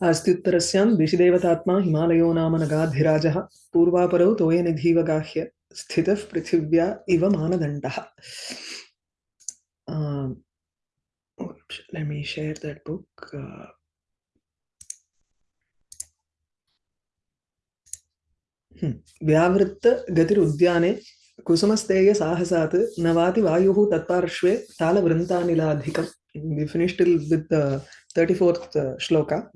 अस्त्युत्तरस्यां दिशिदेवतात्मा हिमालयो नाम नगाधिराजः पूर्वापरौ तोयनिधीव गाह्य स्थितः पृथिव्या इव मानदण्डः Um, oops, let me share that book. Uh, hmm. व्यावृत्त गतिरुद्याने कुसुमस्तेय साहसात् नवाति वायुः तत्पार्श्वे तालवृन्तानिलाधिकम् we finished till with the 34th uh, shloka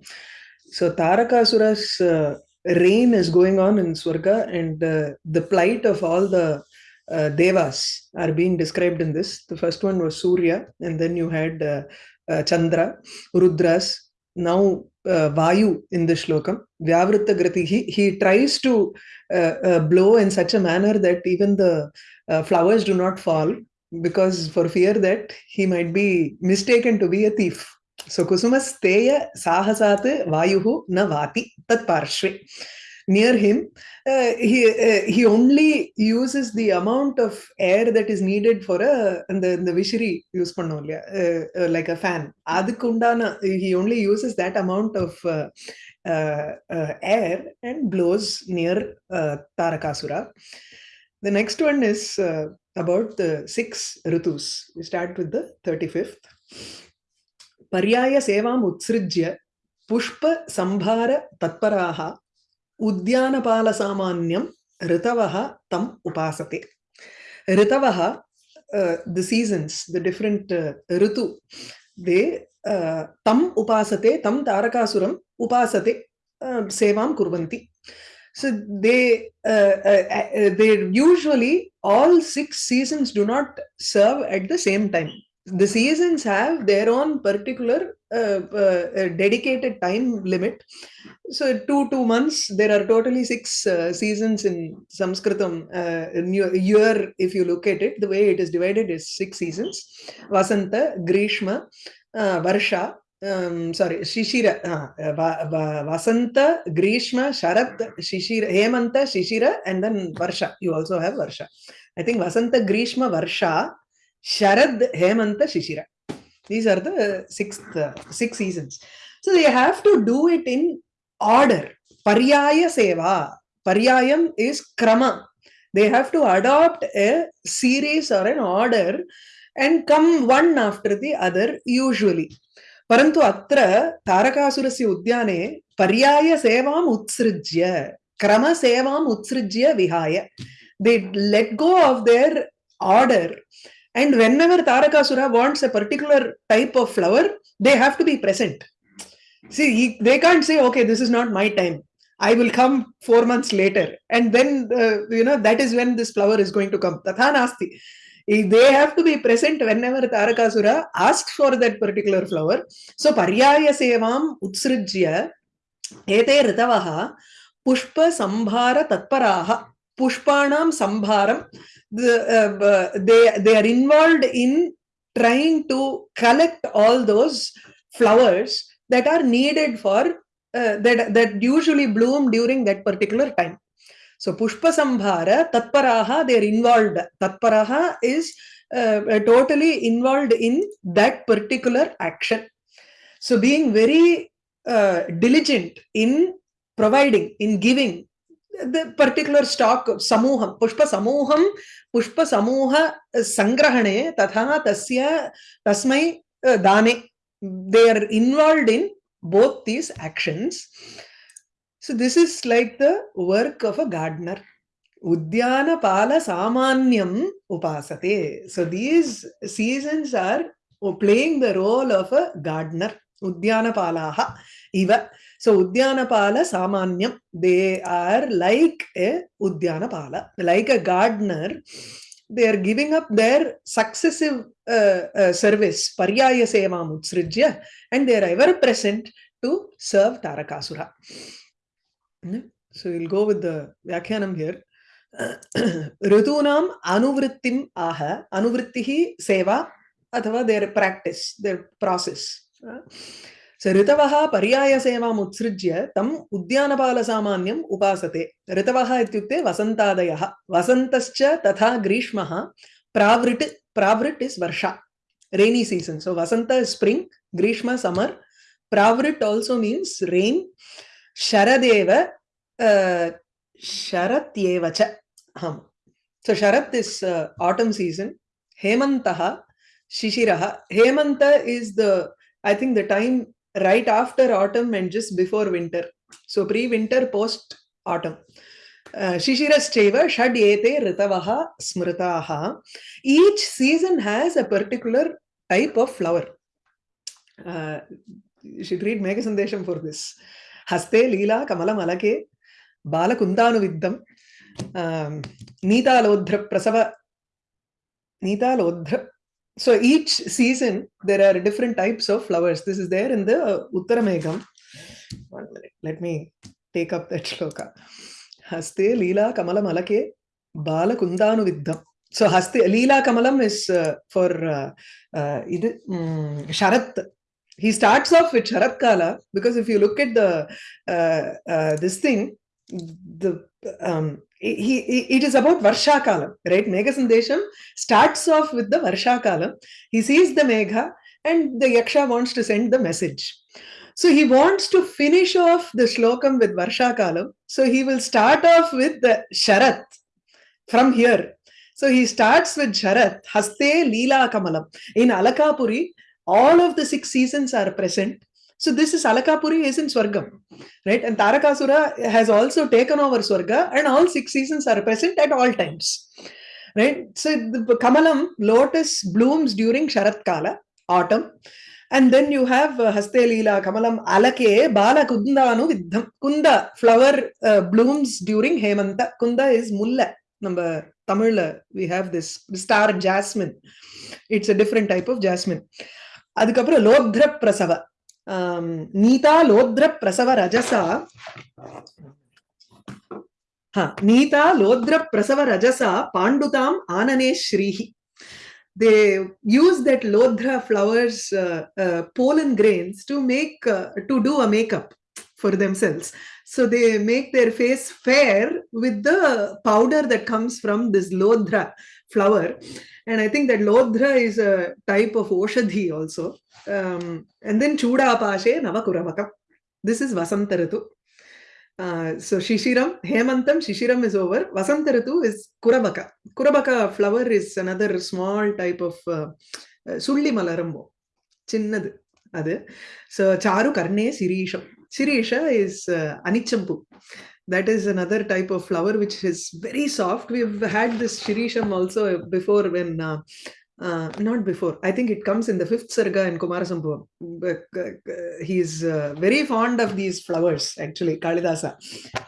so tarakasura's uh, reign is going on in swarga and uh, the plight of all the uh, devas are being described in this. The first one was surya and then you had uh, uh, chandra rudras. Now uh, vayu in the shlokam vyavritta grati he, he tries to uh, blow in such a manner that even the flowers do not fall because for fear that he might be mistaken to be a thief. So Kusumasteya Sahasat Vayuhu na vati tat parshve. Near him, uh, he uh, he only uses the amount of air that is needed for a and the the vishri use pannolya uh, uh, like a fan. Adikundana he only uses that amount of uh, uh, uh, air and blows near uh, Tarakasura. The next one is uh, about the six ritus. We start with the 35th. पर्यायसेवाम् उत्सृज्य पुष्पसम्भारतत्पराः उद्यानपालसामान्यं ऋतवः तम् उपासते। ऋतवः the seasons the different ऋतु they तम् उपासते तं तारकासुरम् उपासते सेवां कुर्वन्ति। So they uh, uh, they usually all six seasons do not serve at the same time The seasons have their own particular uh, uh, dedicated time limit. So two two months there are totally six uh, seasons in Sanskritam. in year, if you look at it, the way it is divided is six seasons: Vasanta, Grishma, Varsha, um, sorry, Shishira, uh, va, va, Vasanta, Grishma, Sharat, Shishira, Hemanta, Shishira, and then Varsha. You also have Varsha. I think Vasanta, Grishma, Varsha, Sharad, Hemanta, Shishira. These are the sixth, uh, six seasons. So they have to do it in order. Paryaya Seva. Paryayam is Krama. They have to adopt a series or an order and come one after the other usually. परन्तु अत्र तारकासुरस्य उद्याने पर्यायसेवाम् उत्सृज्य क्रमसेवाम् उत्सृज्य विहाय they let go of their order and whenever tarakasura wants a particular type of flower they have to be present. See he, they can't say okay this is not my time. I will come 4 months later. And then uh, you know that is when this flower is going to come. Tatha nasti. They have to be present whenever Tarakasura asks for that particular flower. So Paryaya Sevam Utsrijya Ete Ritavaha Pushpa Sambhara Tatparaha Pushpanam Sambharam the, uh, they, they are involved in trying to collect all those flowers that are needed for uh, that that usually bloom during that particular time so Pushpa Sambhara, Tatparaha, they are involved. Tatparaha is uh, totally involved in that particular action. So being very uh, diligent in providing, in giving the particular stock samuham, pushpa samuham, pushpa samuha sangrahane, tatha tasya tasmai uh, dane. They are involved in both these actions. So this is like the work of a gardener. Udyana Pala Samanyam Upasate. So these seasons are playing the role of a gardener. Udyana Palaha. Iva. So Udyana Pala Samanyam. They are like a Udyana Pala. Like a gardener. They are giving up their successive uh, uh, service. Paryaya Sevam Utsrijya. And they are ever present to serve Tarakasura. So we'll go with the Vyakhyanam here. Ritunam anuvrittim aha. Anuvrittihi seva अथवा their practice, their process. ऋतवः पर्यायसेवाम् उत्सृज्य तम् उद्यानपालसामान्यम् उपासते ऋतवः इत्युक्ते वसन्तादयः वसन्तश्च तथा ग्रीष्मः प्रावृट् प्रावृट् इस् वर्षा so vasanta is spring grishma summer Pravrit also means rain. Sharadeva, uh, Sharatyevacha. Um, so Sharat is uh, autumn season. Hemantaha, Shishiraha. Hemanta is the, I think the time right after autumn and just before winter. So pre-winter, post-autumn. Uh, Shishirascheva Shad Ete Ritavaha Smritaha. Each season has a particular type of flower. Uh, you should read Megha Sandesham for this. Haste Leela Kamala Malake Bala Kundanu Viddam um, Nita Lodhra Prasava Nita Lodhra so each season there are different types of flowers. This is there in the Uttaramegham. One minute, let me take up that shloka. Haste Leela Kamala Malake Bala Kundanu So Haste Leela Kamalam is uh, for uh, uh, um, Sharat he starts off with Sharat Kala because if you look at the uh, uh, this thing, the um, he, it is about varsha kala right? Megha sandesham starts off with the varsha kala he sees the megha and the yaksha wants to send the message. So he wants to finish off the shlokam with varsha kala so he will start off with the sharat from here. So he starts with Sharat, Haste Leela Kamalam. In Alakapuri, all of the six seasons are present. So this is Alakapuri is in Swargam, right? And Tarakasura has also taken over Swarga and all six seasons are present at all times, right? So the Kamalam, lotus blooms during Sharat Kala, autumn. And then you have uh, Haste Leela Kamalam Alake Bala Kundanu Viddham. Kunda flower uh, blooms during Hemanta. Kunda is Mulla. நம்ம தமிழ்ல we have this star jasmine it's a different type of jasmine அதுக்கப்புறம் லோத்ர பிரசவ नीतालोद्र प्रसव रजसा हा नीतालोद्र प्रसव रजसा पाण्डुताम् आनने श्रीः they use that lodhra flowers uh, uh, pollen grains to make uh, to do a makeup for themselves so they make their face fair with the powder that comes from this lodhra flower. And i think that lodhra is a type of oshadhi also. Um, and then chuda pashe navakuravakam this is vasantaratu uh, so shishiram hemantam shishiram is over. Vasantaratu is kurabaka. Kurabaka flower is another small type of uh, uh, sulli malarambo. Chinnadu adu. So charu karne sirisham Shirisha is uh, Anichampu. That is another type of flower which is very soft. We've had this Shirisham also before when, uh, uh, not before, I think it comes in the fifth Sarga in Kumarasambhavam. He's very fond of these flowers, actually, Kalidasa.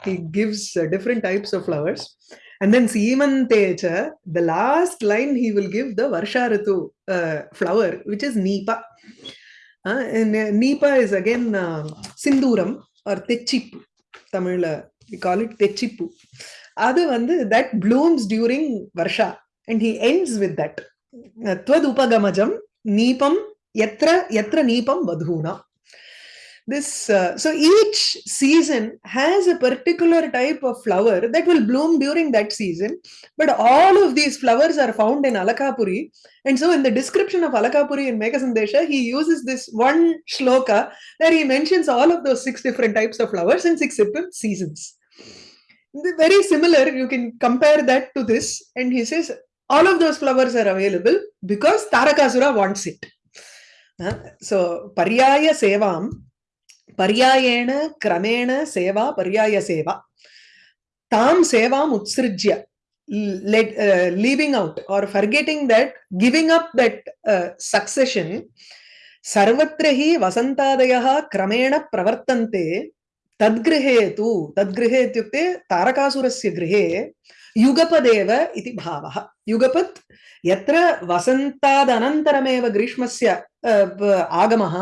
He gives different types of flowers. And then Simantecha, the last line he will give the Varsha Ritu flower, which is Nipa. and Nipa is again uh, Sinduram or Techipu. Tamil, we call it அது வந்து that blooms during Varsha and he ends with that துவதுபகமஜம் நீபம் எத்திர எத்திர நீபம் வதூனா This uh, so each season has a particular type of flower that will bloom during that season, but all of these flowers are found in Alakapuri. And so, in the description of Alakapuri in Meghasandesha, he uses this one shloka where he mentions all of those six different types of flowers and six different seasons. Very similar, you can compare that to this, and he says all of those flowers are available because Tarakasura wants it. So, Paryaya Sevam पर्यायेण क्रमेण सेवा पर्याय सेवा. ताम सेवाम उत्सृज्य leaving out or forgetting that giving up that uh, succession सर्वत्र हि वसन्तादयः क्रमेण प्रवर्तन्ते तद्गृहे तु तद्गृहे इत्युक्ते तारकासुरस्य गृहे युगपदेव इति भावः। युगपत् यत्र वसन्तादनन्तरमेव ग्रीष्मस्य आगमः,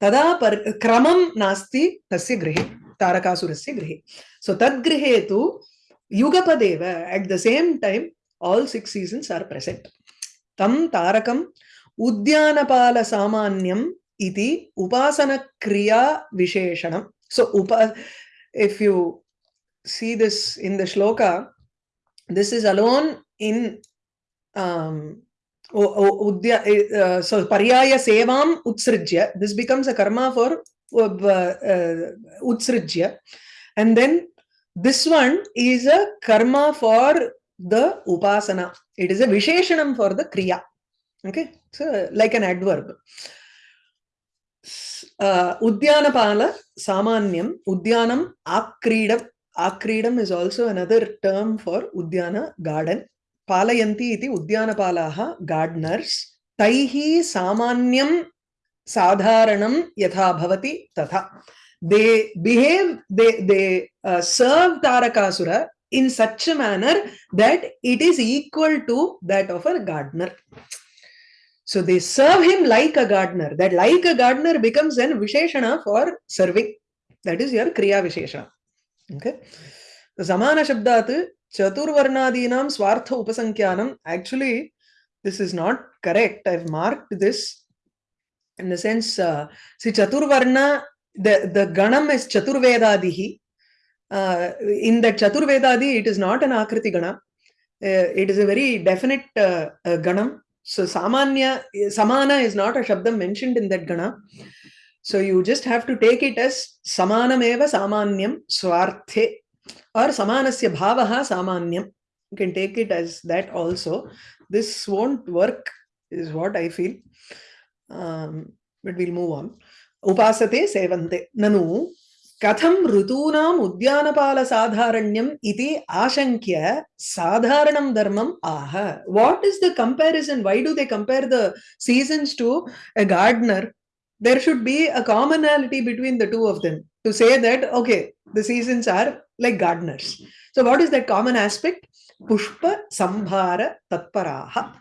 तदा पर्, क्रमं नास्ति तस्य गृहे, तारकासुरस्य गृहे। सो तद्गृहे तु युगपदेव at the same time all six seasons are present तं तारकम् उद्यानपालसामान्यम् इति उपासनक्रिया विशेषणं सो उप if you see this in the shloka this is alone in um, uh, so pariyaya sevam utsrijya this becomes a karma for uh, uh, utsrijya. And then this one is a karma for the upasana. It is a visheshanam for the kriya. Okay, so like an adverb. Uh, Udyanapala Samanyam, Udyanam Akridam. Akridam is also another term for Udyana garden. Palayanti iti Udyanapalaha gardeners. Taihi Samanyam Sadharanam Yatha Bhavati Tatha. They behave, they, they uh, serve Tarakasura in such a manner that it is equal to that of a gardener. So they serve him like a gardener. That like a gardener becomes an Visheshana for serving. That is your Kriya Visheshana. Okay. Samana Shabdat Chaturvarnadinam Swartha Upasankyanam. Actually, this is not correct. I've marked this in the sense, uh, see Chaturvarna, the, the Ganam is Chaturvedadihi. Uh, in that Chaturvedadi, it is not an Akriti Gana. Uh, it is a very definite uh, uh, Ganam. So Samanya, Samana is not a Shabdam mentioned in that Gana. So you just have to take it as Samanameva Samanyam Swarthe or Samanasya Bhavaha Samanyam. You can take it as that also. This won't work, is what I feel. Um, but we'll move on. Upasate Sevante. Nanu कथं ऋतूनाम् उद्यानपालसाधारण्यम् इति आशङ्क्य साधारणं धर्मम् आह what is the comparison why do they compare the सीसन्स् to a gardener there should be a commonality between the two of them to say that okay the seasons are like gardeners. So what is that common aspect? Pushpa sambhara tatparaha.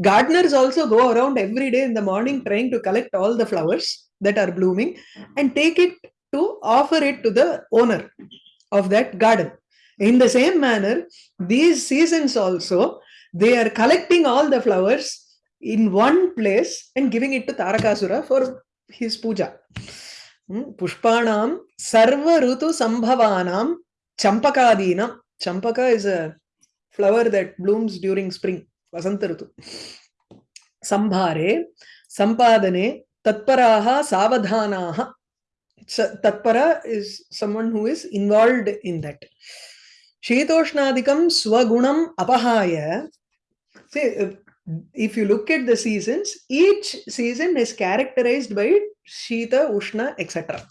Gardeners also go around every day in the morning trying to collect all the flowers that are blooming and take it to offer it to the owner of that garden. In the same manner, these seasons also, they are collecting all the flowers in one place and giving it to Tarakasura for his puja. Pushpanam Sarva Rutu Sambhavanam Champakadinam. Champaka is a flower that blooms during spring, Vasanta Rutu. Sambhare, Sampadane, Tatparaha, Savadhanaha. tatpara is someone who is involved in that swagunam apahaya see if you look at the seasons each season is characterized by shita ushna etc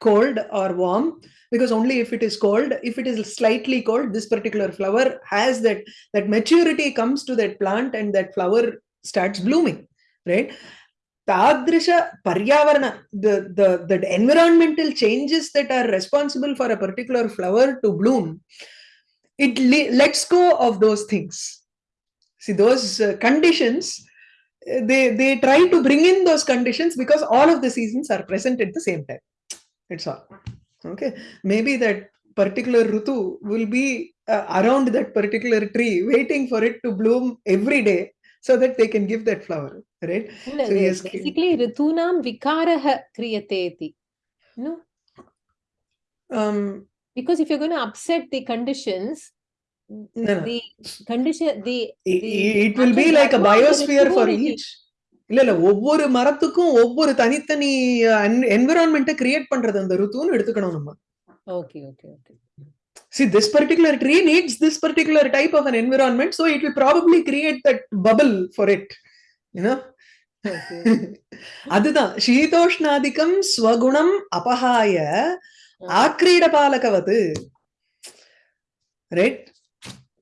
cold or warm because only if it is cold if it is slightly cold this particular flower has that that maturity comes to that plant and that flower starts blooming right Tadrisha Paryavarana, the, the, the environmental changes that are responsible for a particular flower to bloom, it lets go of those things. See, those uh, conditions, they, they try to bring in those conditions because all of the seasons are present at the same time. It's all. Okay. Maybe that particular Rutu will be uh, around that particular tree, waiting for it to bloom every day so that they can give that flower, right? No, so yes, basically, ritunam vikarah kriyate iti. No? Um, because if you're going to upset the conditions, no, no. the condition, the, the it, it will be like a biosphere for each. இல்ல இல்ல ஒவ்வொரு மரத்துக்கும் ஒவ்வொரு தனித்தனி என்விரான்மெண்ட்டை create பண்றது அந்த ருத்துன்னு எடுத்துக்கணும் நம்ம okay okay okay see this particular tree needs this particular type of an environment so it will probably create that bubble for it you know அதுதான் சீதோஷ்ணாதிக்கம் ஸ்வகுணம் அபகாய ஆக்ரீடபாலகவது right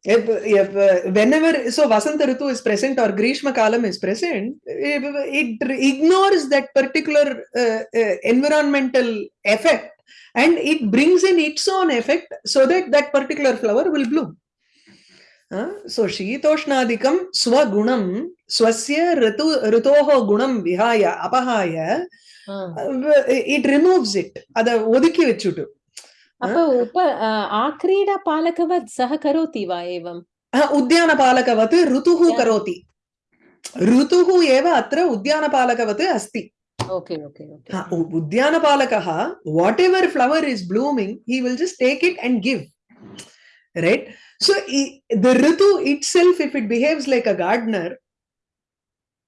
if, if uh, whenever so vasanta ritu is present or grishma kalam is present it, it ignores that particular uh, uh, environmental effect and it brings in its own effect so that that particular flower will bloom. Uh, so Shitoshnadikam Swagunam Swasya Ritu Ritoho Gunam Vihaya Apahaya uh, it removes it. Ada आक्रीडापालकवत् सः करोति वा एवम् उद्यानपालकवत् ऋतुः करोति ऋतुः एव अत्र उद्यानपालकवत् अस्ति उद्यानपालकः what so Ritu itself if it behaves a gardener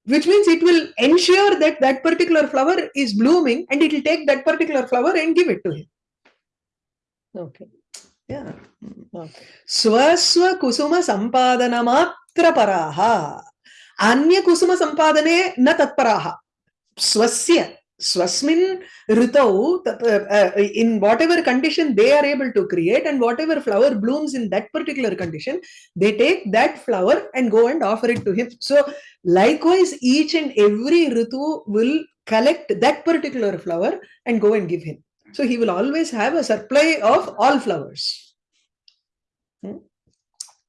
which means it will ensure that that particular flower is blooming and it take that particular flower and give it Okay. yeah. स्वस्व कुसुम संपादन मात्र पराः अन्य कुसुम संपादने न तत्पराः स्वस्य स्वस्मिन् ऋतौ in whatever condition they are able to create and whatever flower blooms in that particular condition they take that flower and go and offer it to him so likewise each and every ritu will collect that particular flower and go and give him So he will always have a supply of all flowers. Hmm?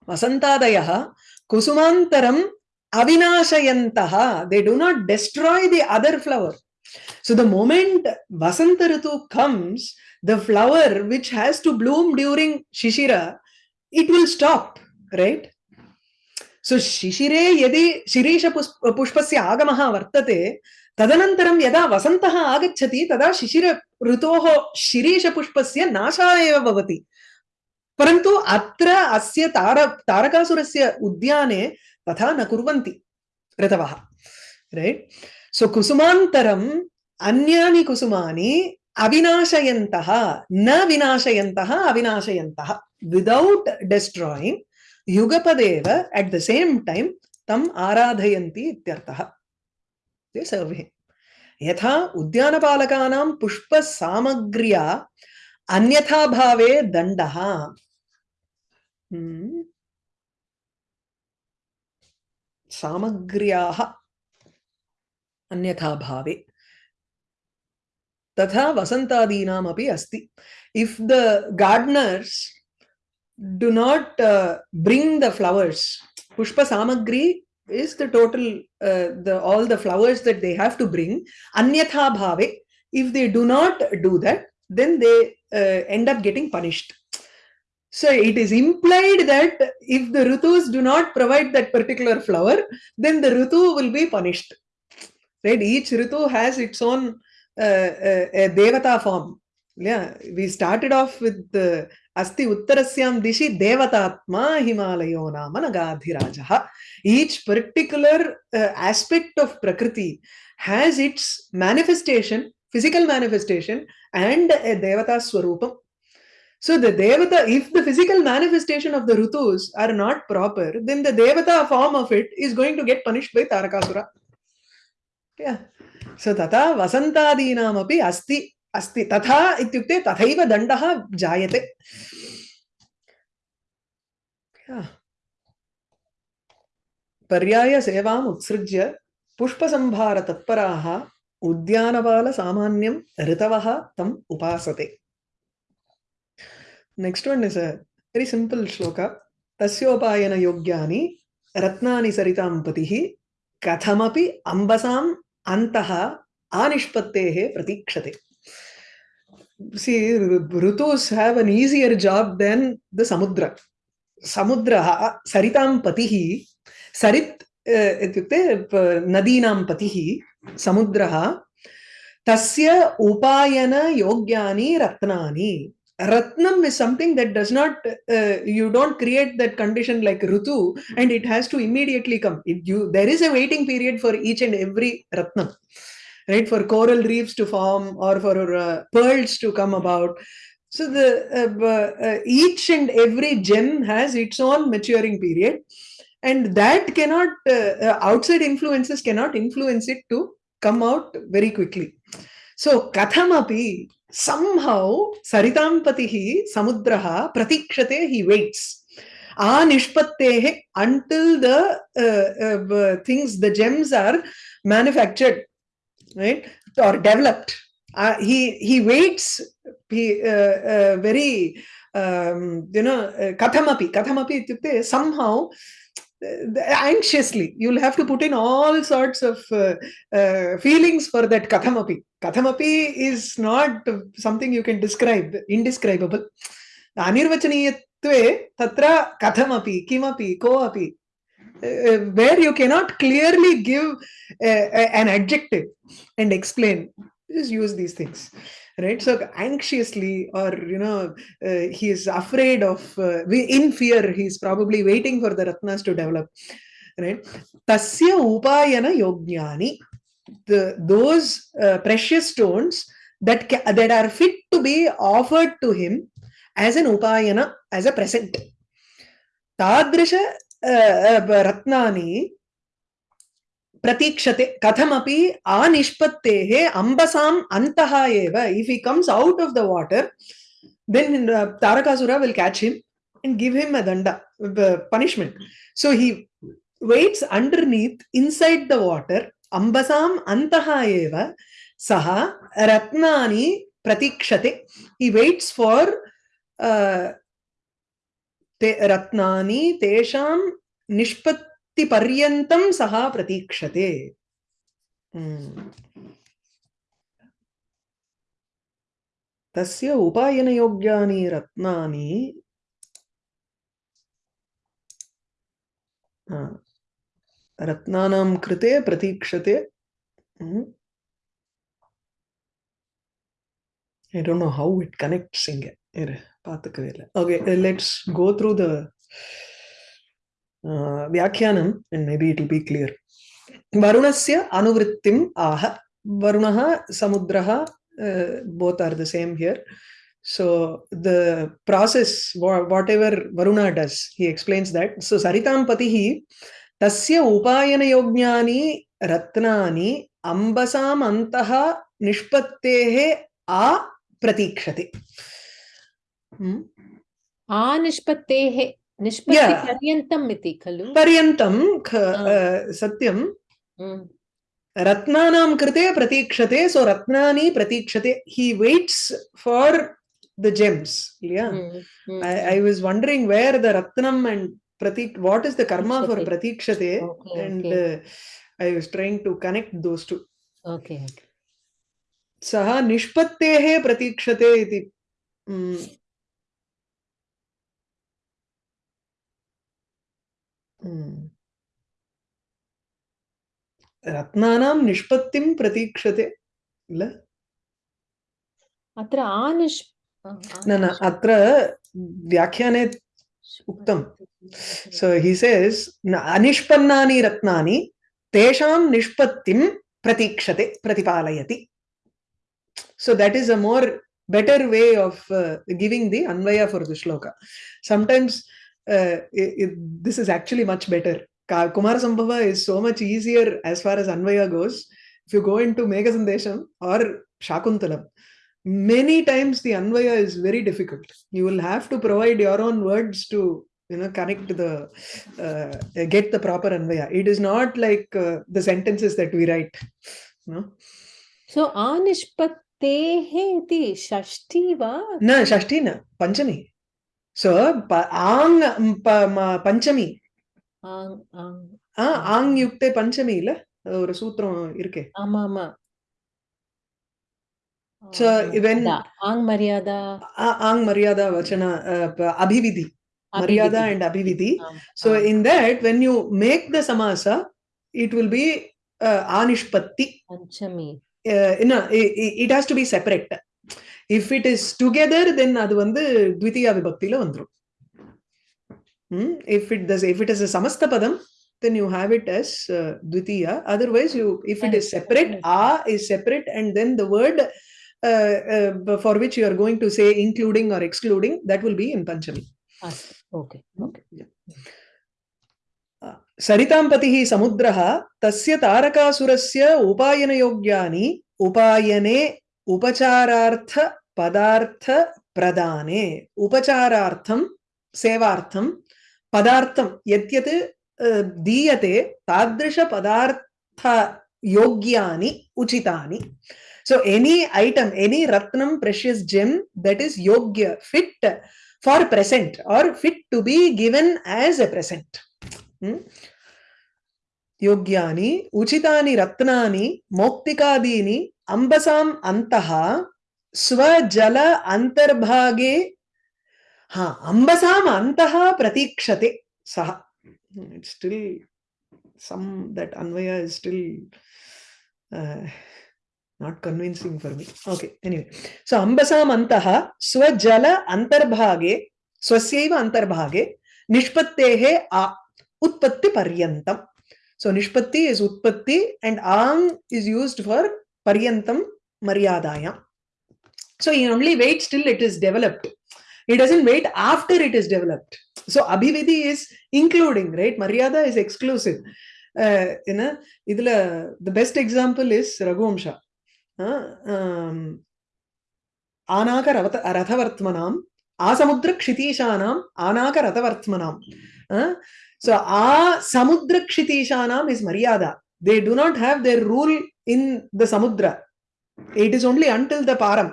Vasantadayaha kusumantaram avinashayantaha. They do not destroy the other flower. So the moment Vasantarutu comes, the flower which has to bloom during Shishira, it will stop, right? So Shishire yadi Shirisha pushpasya agamaha vartate, तदनन्तरं यदा वसन्तः आगच्छति, तदा शिशिर ऋतोः शिरीषपुष्पस्य नाशः एव भवति। परन्तु अत्र अस्य तार, तारकासुरस्य उद्याने तथा न कुर्वन्ति ऋतवः रैट् सो कुसुमान्तरम् अन्यानि कुसुमानि अविनाशयन्तः, न विनाशयन्तः, अविनाशयन्तः विदौट् डिस्ट्रायिङ्ग् युगपदेव एट् द सेम् टैम् तम् आराधयन्ति इत्यर्थः। ते सर्वे यथा उद्यानपालकानां पुष्पसामग्र्या अन्यथा भावे दण्डः। सामग्र्याः अन्यथा भावे। तथा वसन्तादीनामपि अस्ति। If the gardeners do not bring the flowers पुष्पसामग्री is the total uh, the all the flowers that they have to bring anyatha bhave if they do not do that then they uh, end up getting punished. So it is implied that if the ritus do not provide that particular flower then the ritu will be punished. Right? Each ritu has its own uh, uh, devata form. Yeah. We started off with the अस्ति उत्तरस्यां दिशि देवतात्मा हिमालयो नाम नगाधिराज each particular aspect of प्रकृति has its manifestation physical manifestation and a देवता स्वरूप so the देवता if the physical manifestation of the ऋतुस are not proper then the देवता form of it is going to get punished by Tarakasura so तथा वसंतादीनामपि अस्ति अस्ति। तथा इत्युक्ते तथैव दण्डः जायते। पर्यायसेवाम् उत्सृज्य पुष्पसंभारतत्पराः उद्यानपालसामान्यं ऋतवः तम् उपासते। Next one is a very simple shloka तस्योपायनयोग्यानि रत्नानि सरितां पतिः कथमपि अम्बसाम् अन्तः आनिष्पत्तेः प्रतीक्षते। see rutus have an easier job than the samudra samudra saritam patihi sarit इत्युक्ते नदीनां पतिः समुद्रः तस्य उपायनयोग्यानि रत्नानि ratnam is something that does not uh, you don't create that condition like rutu and it has to immediately come it, you there is a waiting period for each and every ratnam right for coral reefs to form or for uh, pearls to come about. So the uh, uh, each and every gem has its own maturing period and that cannot outside influences cannot influence it to come out very quickly. So kathamapi somehow saritam patihi samudraha pratikshate he waits. Anishpattehe until the uh, uh, things the gems are manufactured right? Or developed. Uh, he he waits he uh, uh, very um, you know kathamapi. Kathamapi ityukte somehow anxiously you'll have to put in all sorts of uh, uh, feelings for that kathamapi. Kathamapi is not something you can describe indescribable. Anirvachaniyatve tatra kathamapi kimapi koapi uh, uh, uh, where you cannot clearly give uh, an adjective and explain. Just use these things right? So anxiously or you know uh, he is afraid of uh, in fear he's probably waiting for the ratnas to develop right? Tasya upayana yogyani the those uh, precious stones that that are fit to be offered to him as an upayana as a present. Tadrisha रत्नानि प्रतीक्षते, कथमपि आ अम्बसाम् अंबसा अंत if he comes out of the water then Tarakasura will catch him and give him a danda punishment so he waits underneath inside the water अंबसा अंत सह सः प्रतीक्षते। हि weights for ते रत्नानि तेषां निष्पत्तिपर्यन्तं सः प्रतीक्षते। हम्म। तस्य उपायनयोग्यानि रत्नानि। रत्नानां कृते प्रतीक्षते। हम्म। I don't know how it connects in it. Okay, let's go through the uh, Vyakhyanam and maybe it will be clear. Varunasya anuvrittim aha. Varunaha, Samudraha, uh, both are the same here. So the process, whatever Varuna does, he explains that. So Saritam Patihi, तस्य उपायनयोज्ञानि रत्नानि अम्बसाम् अन्तः निष्पत्तेः आ प्रतीक्षते सत्यम कृते प्रतीक्षते so रत्ना प्रतीक्षते। He waits for the gems I was wondering where the Ratnam and Prateek what is the karma for प्रतीक्षते and I was trying to connect those to okay सह निष्पत्ते प्रतीक्षते रत्नानां निष्पत्तिं प्रतीक्षते किल अत्र आनिष् न न अत्र व्याख्याने उक्तं he says "न- अनिष्पन्नानि रत्नानि तेषां निष्पत्तिं प्रतीक्षते प्रतिपालयति so that is a more better way of uh, giving the anvaya for the shloka sometimes Uh, this is actually much better. Kumarasambhava is so much easier as far as Anvaya goes. If you go into Megha or Shakuntalam, many times the Anvaya is very difficult. You will have to provide your own words to you know connect the uh, get the proper Anvaya. It is not like uh, the sentences that we write. No. So Anishpat. तेः इति षष्ठी वा न षष्ठी न so ఆంగ్ பஞ்சமி ஆங் ஆங் ஆ ஆங் யுக்தே பஞ்சமி இல்ல ஒரு சூத்திரம் இருக்கே ஆமா ஆமா సో వెన్ ఆంగ్ మర్యాద ఆంగ్ మర్యాద వచన అభివిధి మర్యాద and అభివిధి so in that when you make the సమాస ఇట్ విల్ బి ఆనిష్పత్తి పంచమి it has to be separate uh, anishpatti Panchami uh, no, it, it has to be separate if it is together then அது வந்து த்விதியா விபக்தியில வந்துரும் Hmm? if it does if it is a samasta padam then you have it as uh, dvitiya otherwise you if it is Correct, separate correct. a is separate and then the word uh, uh, for which you are going to say including or excluding that will be in panchami अस्तु okay okay सरिताम्पतिः समुद्रः तस्य तारकासुरस्य उपायनयोग्यानि उपायने उपचारार्थ पदार्थ प्रदाने। उपचारार्थम सेवार्थम पदार्थम यद्यत् दीयते तादृश पदार्थ योग्यानि उचितानि। सो एनी आइटम एनी रत्नम प्रेशियस जेम दैट इज़ योग्य fit for present or fit to be given as a present योग्यानि, उचितानि, रत्नानि, मौक्तिकादीनि अंबसा अंत स्वजल अंतर्भागे हाँ अंबसाम अंत प्रतीक्षते सह still some that Anvay still not convincing for me okay anyway so अंबसाम अंत स्वजल अंतर्भागे स्वस्व अंतर्भागे निष्पत्ते आ उत्पत्ति पर्यतम सो निष्पत्ति इज़ उत्पत्ति एंड आंग is used for Paryantam Maryadaya. So you only wait till it is developed. It doesn't wait after it is developed. So Abhivedi is including, right? Maryada is exclusive. Uh, you know, idla, the best example is Raghumsha. ஆனாக ரவத ரதவர்த்மனாம் ஆசமுத்திர க்ஷிதீஷானாம் ஆனாக ரதவர்த்மனாம் so ஆ சமுத்திர க்ஷிதீஷானாம் is maryada they do not have their rule in the samudra it is only until the param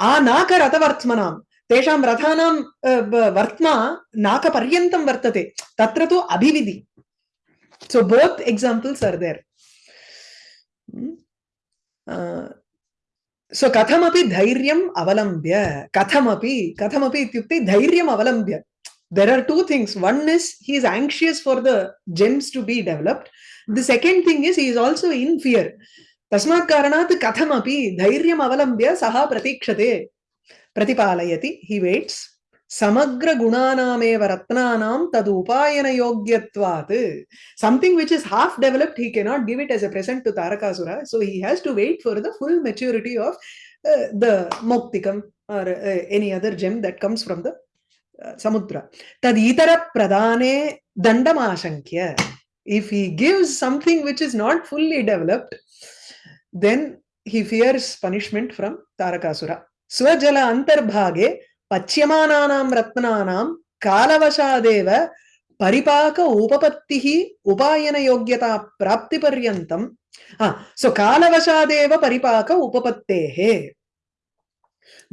आनाक रथवर्त्मनाम् तेषां रथानां वर्त्मा नाकपर्यन्तं वर्तते तत्र तु अभिविधि so both examples are there uh, सो कथमपि धैर्यम् अवलम्ब्य कथमपि कथमपि इत्युक्ते धैर्यम् अवलम्ब्य there are two things one is he is anxious for the gems to be developed the second thing is he is also in fear तस्मात् कथमपि धैर्यम् अवलम्ब्य सः प्रतीक्षते प्रतिपालयति he waits समग्र गुणानामेव रत्नानां तद् उपायनयोग्यत्वात् developed he cannot give it as a present to tarakasura so he has to wait for the full maturity of uh, the moktikam or uh, any other gem that comes from the uh, samudra tad itara pradane dandamashankya if he gives something which is not fully developed then he fears punishment from tarakasura swajala antarbhage पच्यमानानां रत्नानां कालवशादेव परिपाक उपपत्तिः उपायनयोग्यता प्राप्तिपर्यन्तं so कालवशादेव परिपाक उपपत्तेः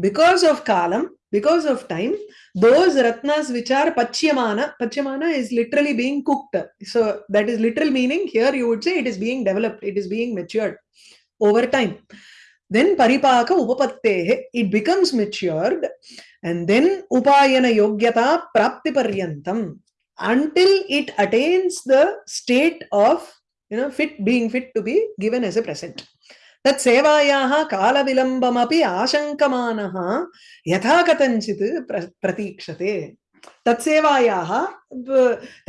because of kalam because of time those ratnas which are pachyamana pachyamana is literally being cooked so that is literal meaning here you would say it is being developed it is being matured over time then paripaka upapattehe it becomes matured and then upayana yogyata prapti paryantam until it attains the state of you know fit being fit to be given as a present तत् सेवायाः कालविलम्बमपि आशङ्कमानः यथा कथञ्चित् प्र प्रतीक्षते तत्सेवायाः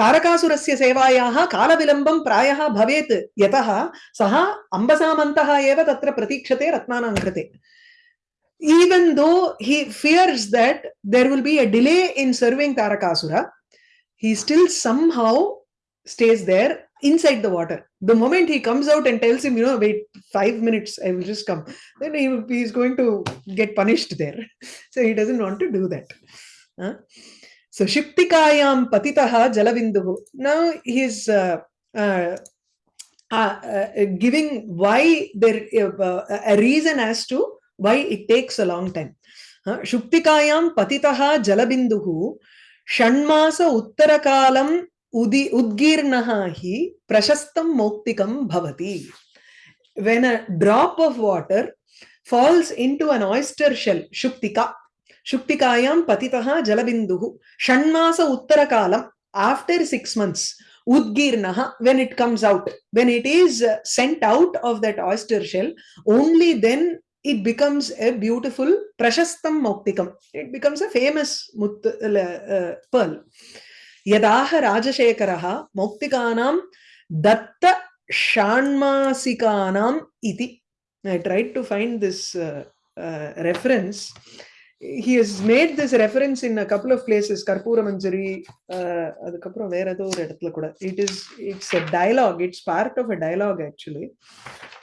तारकासुरस्य सेवायाः कालविलम्बं प्रायः भवेत् यतः सः अम्बसामन्तः एव तत्र प्रतीक्षते रत्नानां कृते even though he fears that there will be a delay in serving Tarakasura, he still somehow stays there inside the water. The moment he comes out and tells him, you know, wait five minutes, I will just come, then he, he is going to get punished there. So he doesn't want to do that. Huh? So Shiptikayam Patitaha Jalavinduhu. Now he is uh, uh, uh, giving why there a reason as to why it takes a long time shuktikayam patitaha jalabinduhu उत्तरकालम् उदि उद्गीर्णः हि प्रशस्तं मौक्तिकं भवति when a drop of water falls into an oyster shell shuktika shuktikayam patitaha jalabinduhu षण्मास उत्तरकाlam after 6 months udgirnaha when it comes out when it is sent out of that oyster shell only then it becomes a beautiful prashastam moktikam. It becomes a famous mut, uh, pearl. Yadaha Rajashekaraha moktikanam datta shanmasikanam iti. I tried to find this uh, uh. He has made this reference in a couple of places. Karpura Manjari, அதுக்கப்புறம் வேற ஏதோ ஒரு இடத்துல கூட it is it's a dialogue it's part of a dialogue actually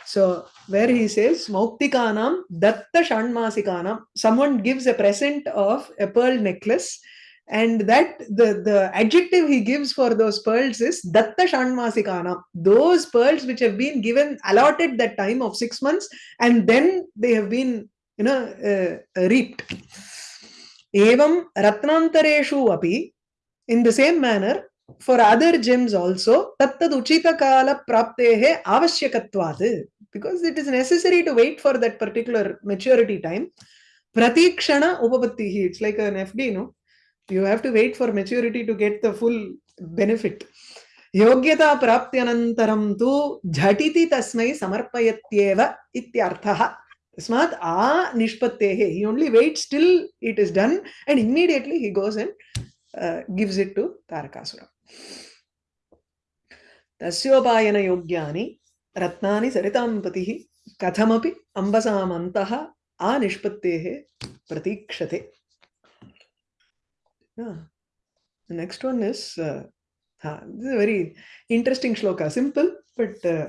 so where he says Mauktikanam Datta Shanmasikanam, someone gives a present of a pearl necklace and that the, the adjective he gives for those pearls is Datta Shanmasikanam. Those pearls which have been given allotted that time of six months and then they have been you know uh, reaped. Evam Ratnantareshu api in the same manner for other gems also tattad uchita kala praptehe avashyakatvad because it is necessary to wait for that particular maturity time pratikshana upapattihi it's like an fd no you have to wait for maturity to get the full benefit योग्यता प्राप्त्यनन्तरं तु झटिति तस्मै समर्पयत्येव इत्यर्थः Smart a nishpattehe. He only waits till it is done and immediately he goes and uh, gives it to Tarakasura. तस्योपायन योग्यानि रत्नानि सरितां पतिः कथमपि अम्बसामन्तः आनिष्पत्तेः प्रतीक्षते next this is a very interesting shloka. Simple, but uh,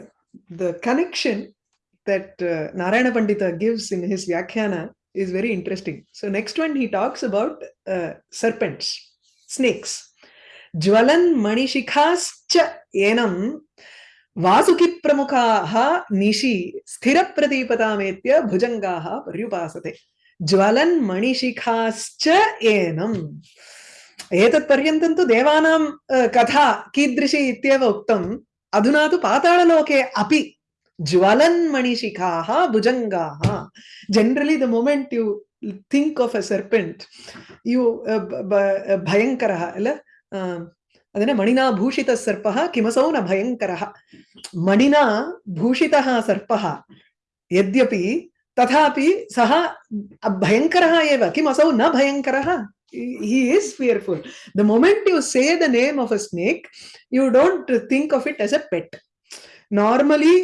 the connection shloka. Simple, but uh, the connection that uh, Narayana Pandita gives in his Vyakhyana is very interesting. So, next one he talks about uh, serpents, snakes. Jwalan manishikascha enam वासुकिप्रमुखाः निशि स्थिरप्रदीपतामेत्य भुजङ्गाः पर्युपासते ज्वलन् मणिशिखाश्च एनम् एतत् पर्यन्तं तु देवानां अ, कथा कीदृशी इत्येव उक्तम् अधुना तु पाताळलोके अपि ज्वलन् मणिशिखाः भुजङ्गाः generally the moment you think of a serpent you भयङ्करः अल अदेन मणिना भूषितः सर्पः किमसौ न भयङ्करः मणिना भूषितः सर्पः यद्यपि तथापि सः भयङ्करः एव किम् असौ न भयङ्करः he is fearful the moment you say the name of a snake you don't think of it as a pet normally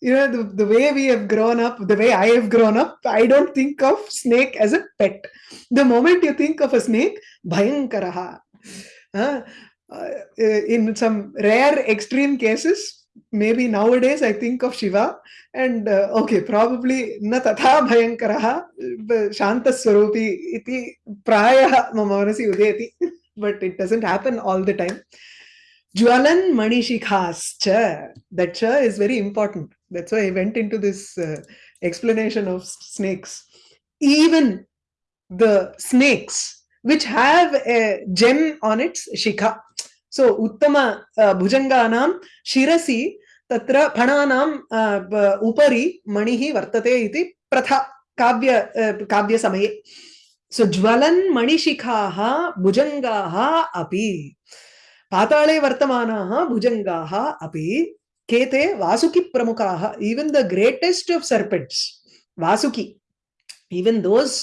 you know the, the way we have grown up the way i have grown up i don't think of snake as a pet. The moment you think of a snake bhayankaraha. Uh, uh, in some rare extreme cases maybe nowadays i think of shiva and uh, okay probably na tatha bhayankaraha shantaswarupi iti prayah mama manasi but it doesn't happen all the time. Jwalan manishikhascha that cha is very important that's why i went into this uh, explanation of snakes even the snakes which have a gem on its shikha so uttama uh, bhujanganam shirasi तत्र फणानां उपरि मणिः वर्तते इति प्रथा काव्य काव्यसमये सो ज्वलन् मणिशिखाः भुजङ्गाः अपि पाताळे वर्तमानाः भुजङ्गाः अपि के ते वासुकिप्रमुखाः even the greatest of serpents Vasuki even those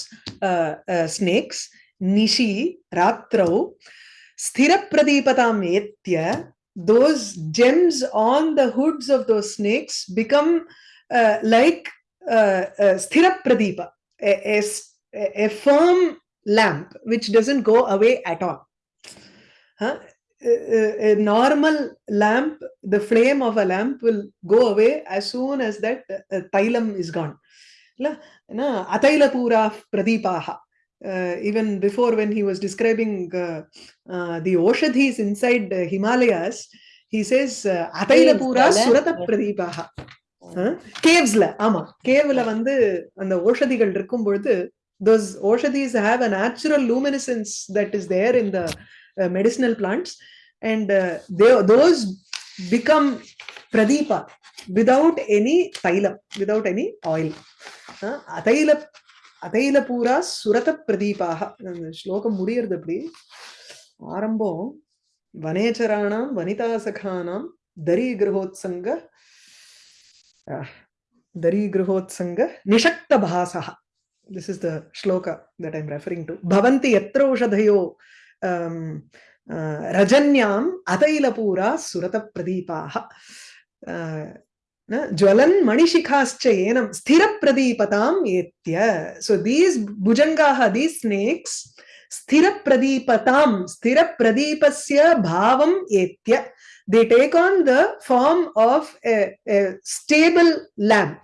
snakes निशि रात्रौ स्थिरप्रदीपताम् एत्य those gems on the hoods of those snakes become uh, like uh, uh, sthira pradipa, a, a, a, firm lamp which doesn't go away at all. Huh? A, normal lamp, the flame of a lamp will go away as soon as that uh, tailam is gone. Ataila pura pradipaha. Uh, even before when he was describing uh, uh, the Oshadhis inside the Himalayas, he says, Ataila Pura Surata Pradipaha. கேவ்ஸ்ல ஆமா கேவ்ல வந்து அந்த ஓஷதிகள் இருக்கும் பொழுது those oshadis have a natural luminescence that is there in the uh, medicinal plants and uh, they, those become pradipa without any tailam without any oil uh, ataila அதையில பூரா சுரத பிரதீபாக ஸ்லோகம் முடியறது அப்படி ஆரம்பம் வனேச்சராணாம் வனிதா சகானாம் தரி கிரகோத்சங்க தரி கிரகோத்சங்க நிஷக்த பாசா this is the shloka that I'm referring to பவந்தி எத்திரௌஷதயோ ரஜன்யாம் रजन्याम अतैलपूरा सुरतप्रदीपाः। ज्वलन् मणिशिखाश्च एनं स्थिरप्रदीपताम् एत्य। सो दीस् भुजङ्गाः दीस् स्नेक्स् स्थिरप्रदीपतां स्थिरप्रदीपस्य भावम् एत्य। They take on the form of a, a stable lamp.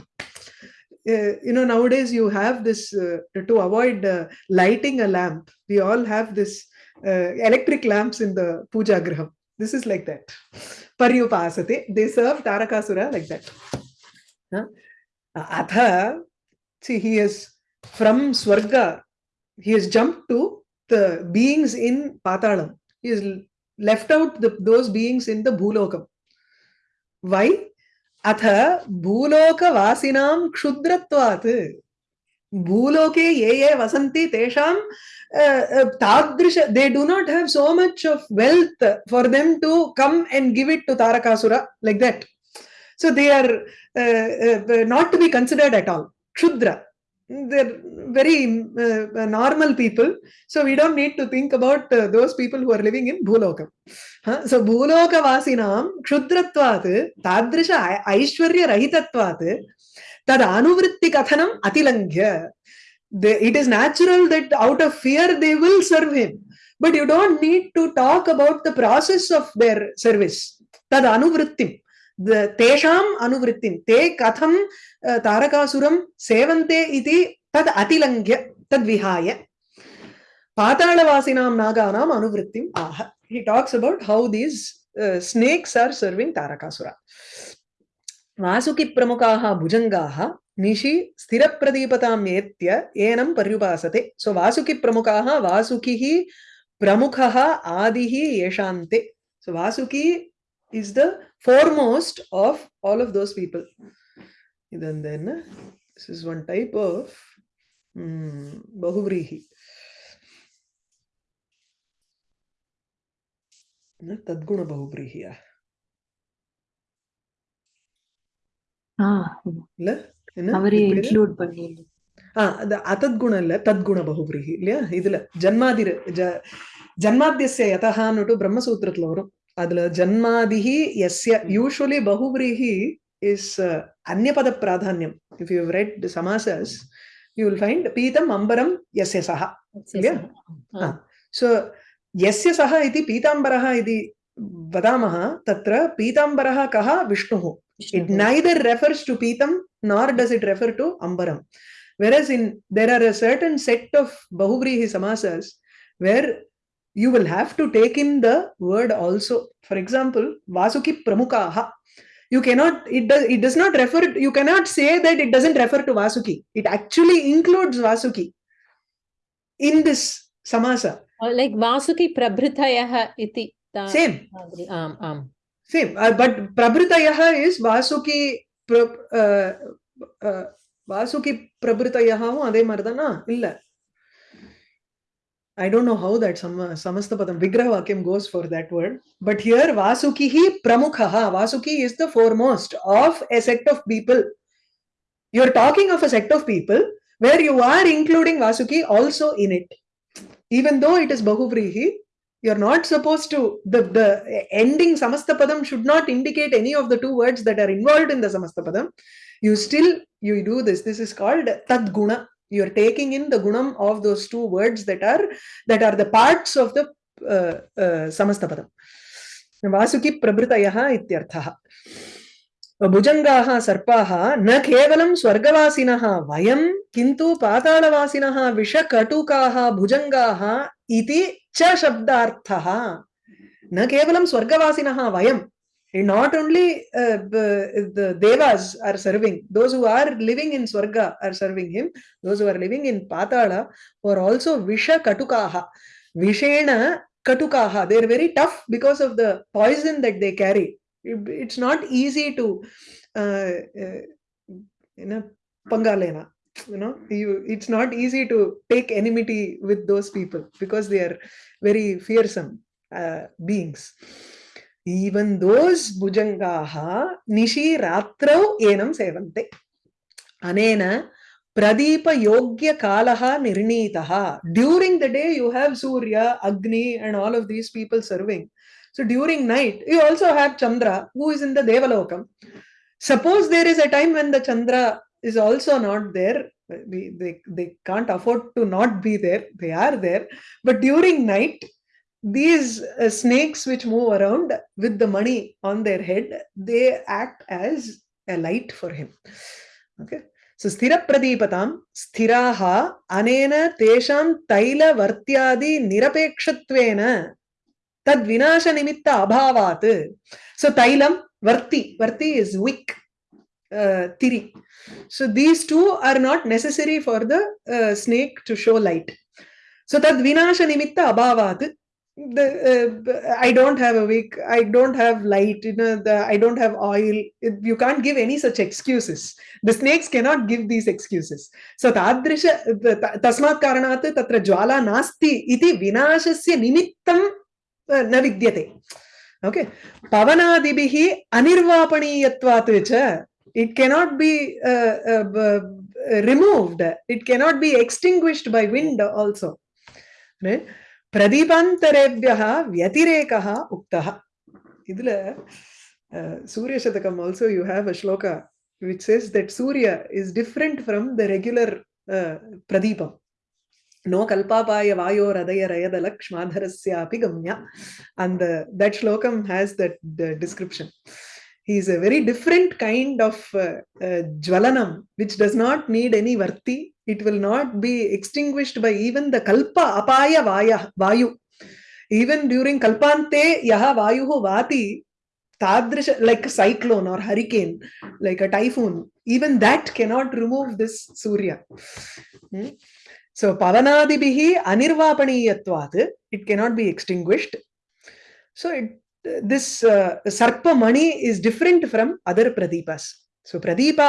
Uh, you know nowadays you have this uh, to avoid uh, lighting a lamp we all have this electric lamps in the puja graham. This is like that. Paryupasate they serve tarakasura like that. Huh? atha see he is from swarga. He has jumped to the beings in patalam. He has left out the, those beings in the bhulokam. Why atha भूलोकवासिनां क्षुद्रत्वात्। भूलोके ये ये वसन्ति तेषां तादृश they do not have so much of wealth for them to come and give it to Tarakasura like that so they are not to be considered at all क्षुद्र they're very uh, normal people. So we don't need to think about uh, those people who are living in Bhulokam. Huh? So Bhuloka Vasinam Kshudratvat Tadrisha Aishwarya Rahitatvat Tad Anuvritti Kathanam Atilangya. It is natural that out of fear they will serve him. But you don't need to talk about the process of their service. Tad Anuvrittim. The Tesham Anuvrittim. Te Katham तारकासुरं सेवन्ते इति तद् अतिलङ्घ्य तद्विहाय पातालवासिनां नागानाम् अनुवृत्तिम् आह। He talks about how these snakes are serving Tarakasura. वासुकिप्रमुखाः भुजङ्गाः निशि स्थिरप्रदीपताम् येत्य एनं पर्युपासते। So वासुकिप्रमुखाः वासुकिः प्रमुखः आदिः येषान्ते। So Vasuki is the foremost of all of those people இது அந்த என்ன this is one type of பகுவிரீகி தத்குண பகுபிரீகியா இல்ல என்ன அத்தத்குணம் இல்ல தத்குண பகுபிரீகி இல்லையா இதுல ஜன்மாதிர ஜன்மாத்தியசிய யதகான்னுட்டு பிரம்மசூத்திரத்துல வரும் அதுல ஜன்மாதிகி எஸ்ய யூஸ்வலி பகுபிரீகி is uh, Anyapada Pradhanyam. If you've read the Samasas, you will find Pitam Ambaram Yasya Saha. Yeah? Uh. So, Yasya Saha iti Pitambaraha iti vadamaha tatra Pitambaraha kaha vishnu It neither refers to Pitam nor does it refer to Ambaram. Whereas in there are a certain set of Bahugrihi Samasas where you will have to take in the word also. For example, Vasuki Pramukaha. you cannot it does it does not refer you cannot say that it doesn't refer to vasuki. It actually includes vasuki in this samasa. Uh, like vasuki prabhritayaha iti same. Um, um. same. Uh, but prabhritayaha is vasuki pra, uh, uh, Vasuki பிரபுத்தயாகவும் அதே மாதிரிதானா? இல்ல. I don't know how that sama, Samastapadam Vigraha Vakyam goes for that word. But here Vasukihi Pramukhaha. Vasuki is the foremost of a set of people. You're talking of a sect of people where you are including Vasuki also in it. Even though it is Bahuvrihi, you're not supposed to the the ending samastapadam should not indicate any of the two words that are involved in the samastapadam you still you do this this is called tadguna you're taking in the gunam of those two words that are that are the parts of the uh, uh, samastapadam Vasuki प्रभृतयः इत्यर्थः भुजङ्गाः सर्पाः न केवलं स्वर्गवासिनः वयं किन्तु पातालवासिनः विषकटुकाः भुजङ्गाः इति च शब्दार्थः न केवलं स्वर्गवासिनः वयं not only uh, the, devas are serving those who are living in swarga are serving him those who are living in patala who are also visha katukaha. Vishena katukaha they're very tough because of the poison that they carry. It- it's not easy to uh, uh, you know pangalena you know you it's not easy to take enmity with those people because they are very fearsome uh, beings even those bhujangaha nishi ratrau enam sevante. Anena pradīpa yogya kalaha nirnītaha during the day you have surya agni and all of these people serving. So during night you also have chandra who is in the devalokam. Suppose there is a time when the chandra is also not there. We, they, they can't afford to not be there. They are there. But during night these uh, snakes which move around with the money on their head they act as a light for him. Okay? So sthira pradipatam sthiraha anena tesham taila vartyadi nirapekshatvena tad vinasha nimitta abhavat so tailam varti varti is wick uh, tiri. So these two are not necessary for the uh, snake to show light. So tad vinasha nimitta abhavat the uh, i don't have a wick i don't have light you know the i don't have oil it, you can't give any such excuses the snakes cannot give these excuses so tadrisha ta- tasmat karanat tatra jwala nasti iti vinashasya nimittam uh, na vidyate okay pavanadibihi anirvapaniyatvat cha it cannot be uh, uh, removed. It cannot be extinguished by wind also. Right? பிரதிபந்தரேபியா வத்திரேகா உக்தா இதுல Suryashatakam also you have a shloka which says that Surya is different from the regular பிரதீபம் நோ கல்பாபாய வாயோ ரதய ரயத லக்ஷ்மாதரஸ்யாபி கம்யா அந்த தட் ஸ்லோகம் has that description he is a very different kind of uh, uh, jvalanam which does not need any varti it will not be extinguished by even the kalpa apaya vaya vayu. Even during kalpante yaha vayuhu vati tadrisha like a cyclone or hurricane like a typhoon even that cannot remove this surya. Hmm? so pavanadibihi anirvapaniyatvat it cannot be extinguished. So it this uh, sarpa mani is different from other pradeepas so Pradeep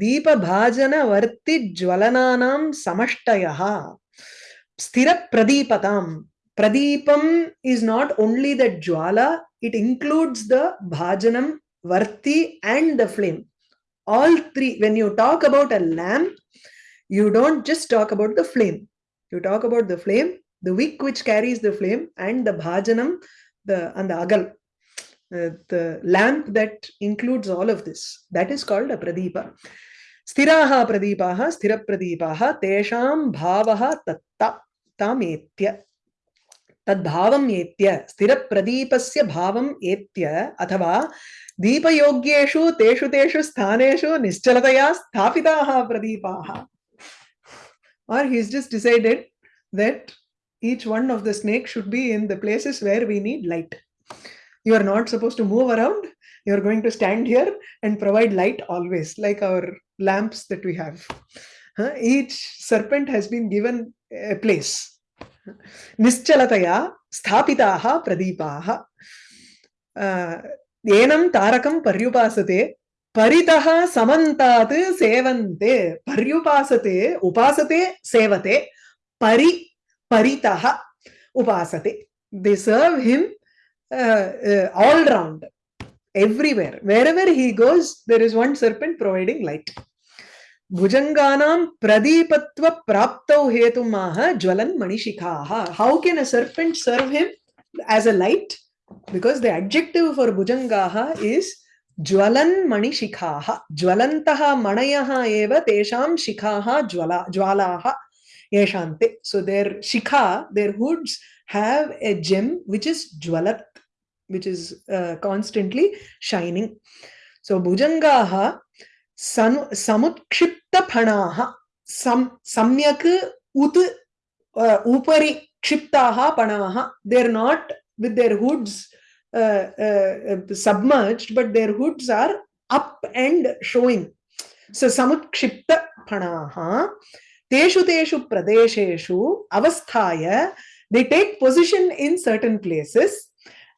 दीप भाजन वर्ति प्रदीपाः दीपभाजनवर्तिज्वलनानां समष्टयः। स्थिरप्रदीपतां प्रदीपम is not only the ज्वाला it includes the भाजनम वर्ति and the flame all three when you talk about a lamp you don't just talk about the flame you talk about the flame the wick which carries the flame and the भाजनम the अंद अगल uh, the lamp that includes all of this that is called a pradeepa sthiraha pradeepaha sthira pradeepaha tesham bhavaha tatta tametya तद्भावम् एत्य स्थिरप्रदीपस्य भावम् एत्य अथवा दीपयोग्येषु तेषु तेषु स्थानेषु निश्चलतया स्थापिताः प्रदीपाः or he's just decided that each one of the snake should be in the places where we need light you are not supposed to move around you are going to stand here and provide light always like our lamps that we have Huh? each serpent has been given a place निश्चलतया स्थापिताः प्रदीपाः एनं तारकं पर्युपासते परितः समन्तात् सेवन्ते पर्युपासते उपासते सेवते परि परितः उपासते they serve him uh, uh, Uh, uh, all round everywhere. Wherever he goes there is one serpent providing light. Bhujanganam pradipatva praptau hetumaha jwalan manishikaha how can a serpent serve him as a light? Because the adjective for bhujangaha is jwalan manishikaha jwalantaha manayaha eva tesham shikaha jwala jwalaha yeshante. So their shikha their hoods have a gem which is jwalat, which is uh, constantly shining. So bhujangaha san, samutkshiptapanaha sam, samyak ut uh, upari kshiptaha panaha. They're not with their hoods uh, uh, submerged, but their hoods are up and showing. So samutkshiptapanaha. तेषु तेषु प्रदेशेषु अवस्थाय they take position in certain places.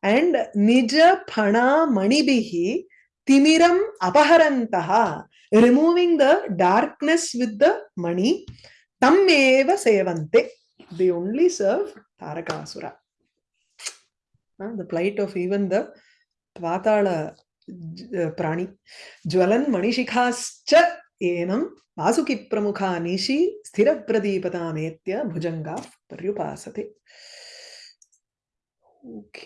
And nija phana manibihi timiram apaharantaha removing the darkness with the money, tam eva sevante. They only serve tarakasura uh, the plight of even the Patala uh, Prani. Jwalan Manishikascha enam वासुकिप्रमुखा निशि स्थिरप्रदीपतामेत्य भुजंगा पर्युपासते। Okay.